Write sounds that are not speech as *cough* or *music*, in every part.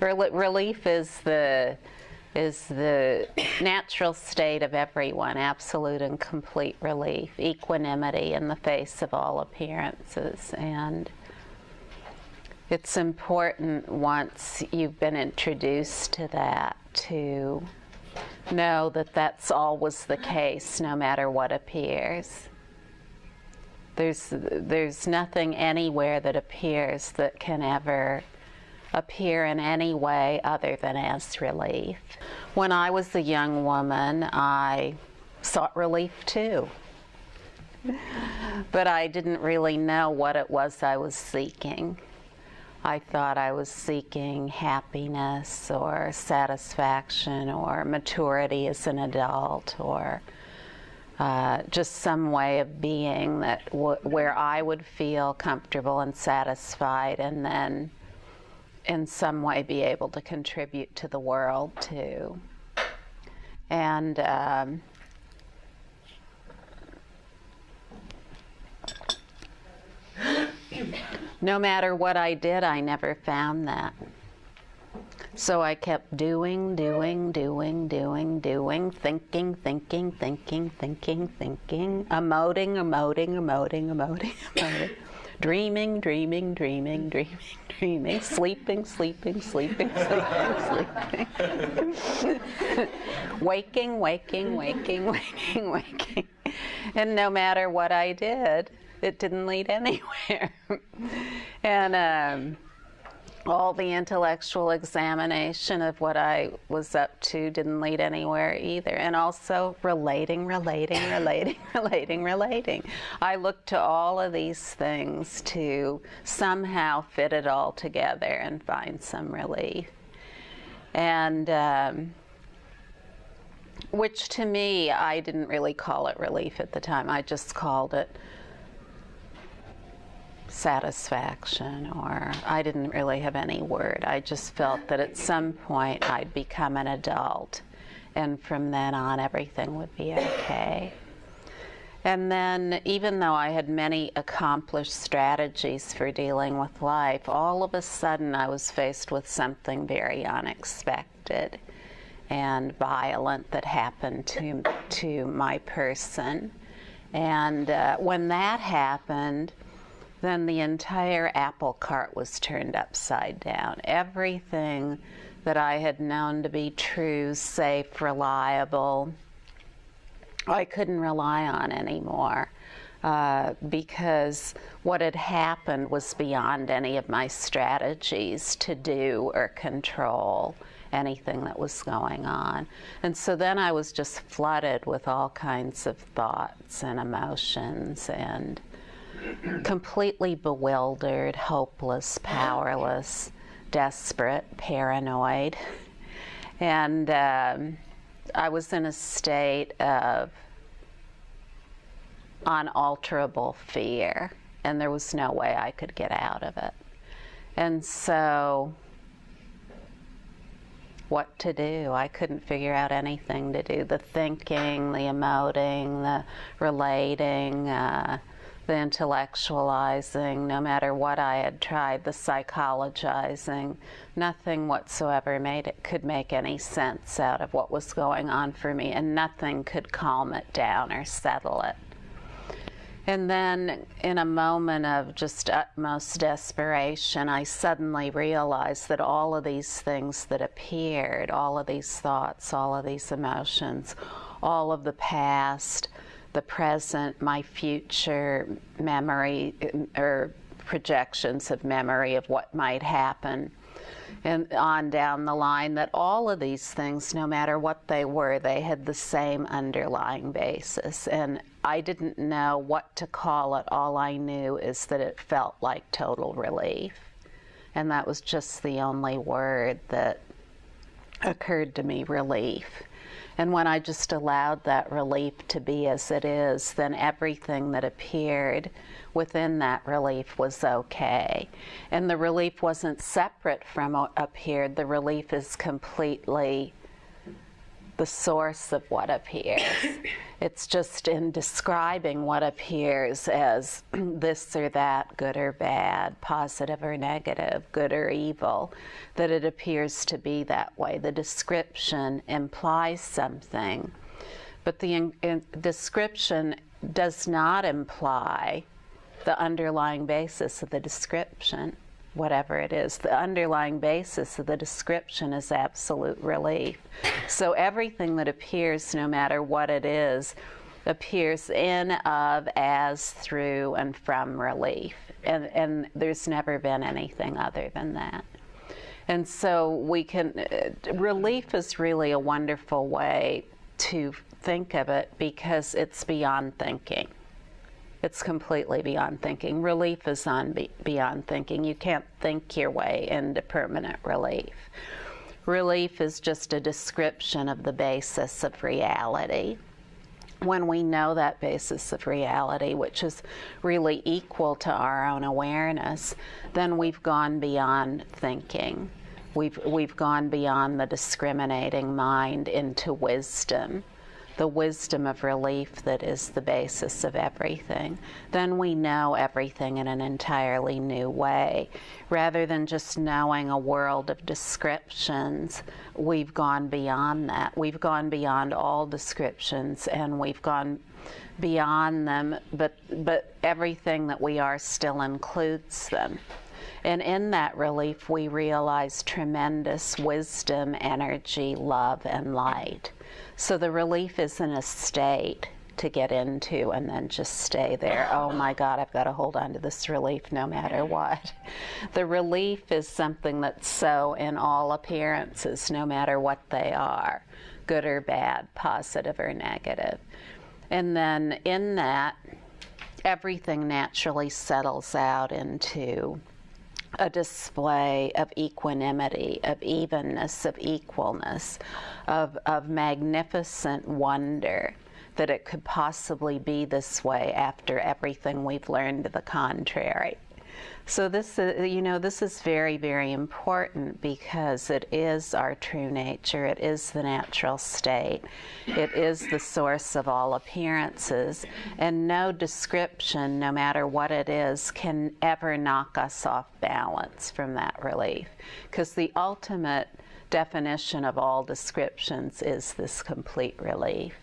Rel- relief is the is the natural state of everyone, absolute and complete relief, equanimity in the face of all appearances. And it's important once you've been introduced to that to know that that's always the case no matter what appears. There's, there's nothing anywhere that appears that can ever appear in any way other than as relief. When I was a young woman, I sought relief too. But I didn't really know what it was I was seeking. I thought I was seeking happiness or satisfaction or maturity as an adult or uh, just some way of being that where I would feel comfortable and satisfied and then in some way be able to contribute to the world too. And um, no matter what I did, I never found that. So I kept doing, doing, doing, doing, doing, thinking, thinking, thinking, thinking, thinking, emoting, emoting, emoting, emoting, emoting, dreaming, dreaming, dreaming, dreaming, dreaming, sleeping, sleeping, sleeping, sleeping, sleeping, waking, waking, waking, waking, waking. And no matter what I did, it didn't lead anywhere. and um, all the intellectual examination of what I was up to didn't lead anywhere either. And also relating, relating, *coughs* relating, relating, relating. I looked to all of these things to somehow fit it all together and find some relief. And um, which to me, I didn't really call it relief at the time. I just called it satisfaction, or I didn't really have any word. I just felt that at some point I'd become an adult, and from then on everything would be okay. And then, even though I had many accomplished strategies for dealing with life, all of a sudden I was faced with something very unexpected and violent that happened to, to my person. And uh, when that happened, then the entire apple cart was turned upside down. Everything that I had known to be true, safe, reliable, I couldn't rely on anymore. Uh, because what had happened was beyond any of my strategies to do or control anything that was going on. And so then I was just flooded with all kinds of thoughts and emotions and completely bewildered, hopeless, powerless, desperate, paranoid. And um, I was in a state of unalterable fear, and there was no way I could get out of it. And so, what to do? I couldn't figure out anything to do. The thinking, the emoting, the relating, uh, the intellectualizing, no matter what I had tried, the psychologizing, nothing whatsoever made it could make any sense out of what was going on for me, and nothing could calm it down or settle it. And then, in a moment of just utmost desperation, I suddenly realized that all of these things that appeared, all of these thoughts, all of these emotions, all of the past, the present, my future memory uh, or projections of memory of what might happen. And on down the line that all of these things no matter what they were they had the same underlying basis. And i didn't know what to call it. All i knew is that it felt like total relief. And that was just the only word that occurred to me relief and when I just allowed that relief to be as it is, then everything that appeared within that relief was okay. And the relief wasn't separate from appeared, the relief is completely the source of what appears. *coughs* it's just in describing what appears as *clears throat* this or that, good or bad, positive or negative, good or evil, that it appears to be that way. The description implies something, but the in, in, description does not imply the underlying basis of the description whatever it is. The underlying basis of the description is absolute relief. So everything that appears, no matter what it is, appears in, of, as, through, and from relief. And, and there's never been anything other than that. And so we can, uh, relief is really a wonderful way to think of it because it's beyond thinking. It's completely beyond thinking. Relief is on be beyond thinking. You can't think your way into permanent relief. Relief is just a description of the basis of reality. When we know that basis of reality, which is really equal to our own awareness, then we've gone beyond thinking. We've, we've gone beyond the discriminating mind into wisdom the wisdom of relief that is the basis of everything, then we know everything in an entirely new way. Rather than just knowing a world of descriptions, we've gone beyond that. We've gone beyond all descriptions and we've gone beyond them, but, but everything that we are still includes them. And in that relief, we realize tremendous wisdom, energy, love, and light. So the relief isn't a state to get into and then just stay there. Oh my God, I've got to hold on to this relief no matter what. The relief is something that's so in all appearances, no matter what they are good or bad, positive or negative. And then in that, everything naturally settles out into a display of equanimity, of evenness, of equalness, of, of magnificent wonder that it could possibly be this way after everything we've learned to the contrary. So this, is, you know, this is very, very important because it is our true nature. It is the natural state. It is the source of all appearances. And no description, no matter what it is, can ever knock us off balance from that relief. Because the ultimate definition of all descriptions is this complete relief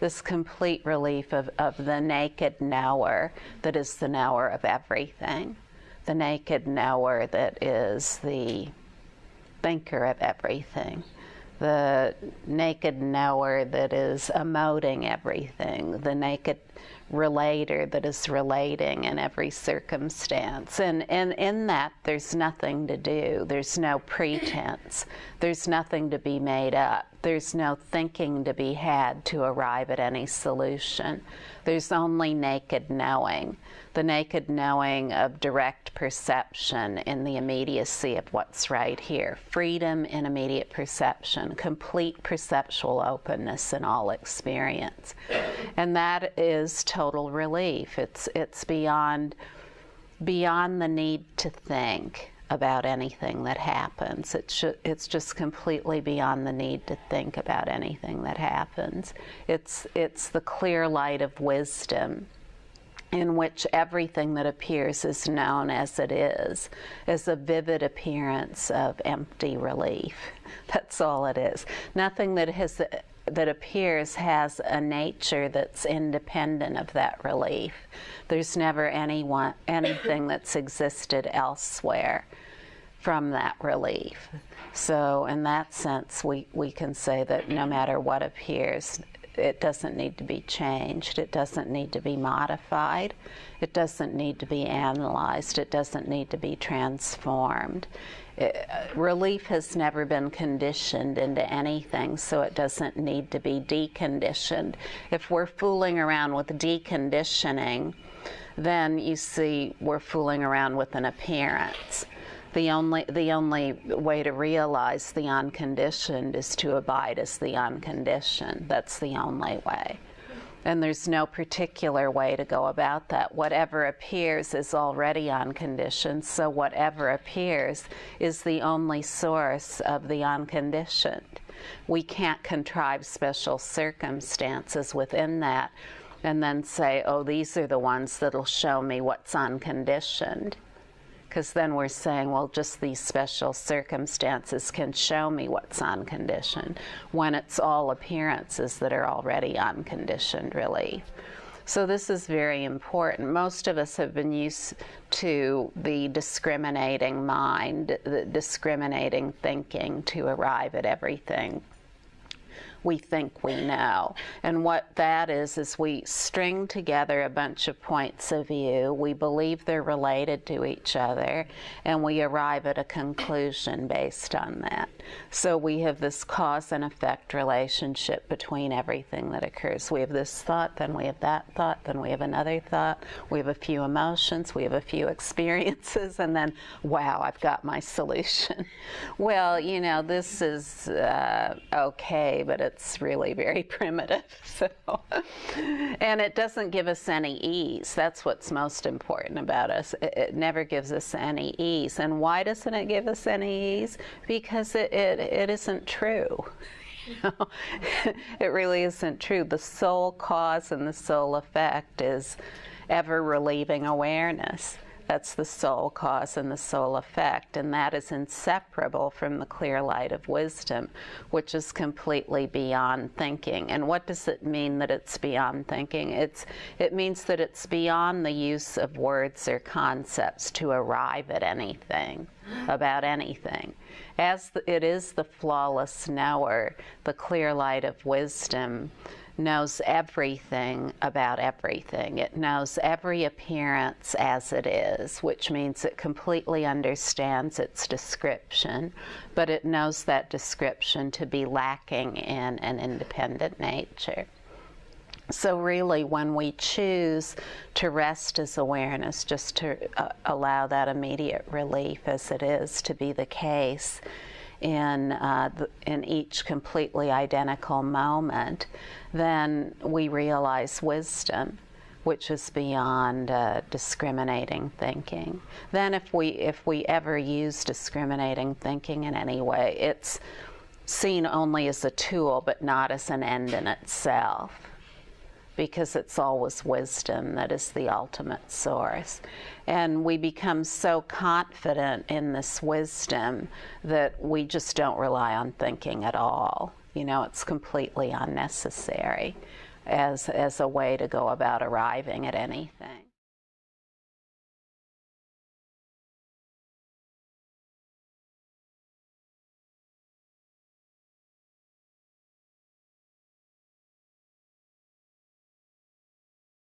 this complete relief of, of the naked knower that is the knower of everything the naked knower that is the thinker of everything, the naked knower that is emoting everything, the naked relator that is relating in every circumstance. And, and in that, there's nothing to do. There's no pretense. There's nothing to be made up. There's no thinking to be had to arrive at any solution. There's only naked knowing the naked knowing of direct perception in the immediacy of what's right here. Freedom in immediate perception, complete perceptual openness in all experience. And that is total relief. It's, it's beyond, beyond the need to think about anything that happens. It's, it's just completely beyond the need to think about anything that happens. It's, it's the clear light of wisdom in which everything that appears is known as it is, as a vivid appearance of empty relief. *laughs* That's all it is. Nothing that has that appears has a nature that's independent of that relief. There's never anyone anything *coughs* that's existed elsewhere from that relief. So in that sense we, we can say that no matter what appears, it doesn't need to be changed. It doesn't need to be modified. It doesn't need to be analyzed. It doesn't need to be transformed. Uh, relief has never been conditioned into anything, so it doesn't need to be deconditioned. If we're fooling around with deconditioning, then you see we're fooling around with an appearance the only the only way to realize the unconditioned is to abide as the unconditioned. That's the only way. And there's no particular way to go about that. Whatever appears is already unconditioned, so whatever appears is the only source of the unconditioned. We can't contrive special circumstances within that and then say, oh, these are the ones that'll show me what's unconditioned because then we're saying, well, just these special circumstances can show me what's unconditioned when it's all appearances that are already unconditioned relief. So this is very important. Most of us have been used to the discriminating mind, the discriminating thinking to arrive at everything we think we know. And what that is, is we string together a bunch of points of view, we believe they're related to each other, and we arrive at a conclusion based on that. So we have this cause and effect relationship between everything that occurs. We have this thought, then we have that thought, then we have another thought, we have a few emotions, we have a few *laughs* experiences, and then, wow, I've got my solution. *laughs* well, you know, this is uh, okay, but it's really very *laughs* primitive. So, and it doesn't give us any ease. That's what's most important about us. It, it never gives us any ease. And why doesn't it give us any ease? Because it, it, it isn't true. *laughs* *laughs* it really isn't true. The sole cause and the sole effect is ever relieving awareness. That's the sole cause and the sole effect, and that is inseparable from the clear light of wisdom, which is completely beyond thinking. And what does it mean that it's beyond thinking? It's, it means that it's beyond the use of words or concepts to arrive at anything, about anything. As the, it is the flawless knower, the clear light of wisdom, knows everything about everything. It knows every appearance as it is, which means it completely understands its description, but it knows that description to be lacking in an independent nature. So, really, when we choose to rest as awareness, just to uh, allow that immediate relief as it is to be the case, in, uh, the, in each completely identical moment, then we realize wisdom which is beyond uh, discriminating thinking. Then, if we if we ever use discriminating thinking in any way, it's seen only as a tool, but not as an end in itself because it's always wisdom that is the ultimate source. And we become so confident in this wisdom that we just don't rely on thinking at all. You know, it's completely unnecessary as, as a way to go about arriving at anything.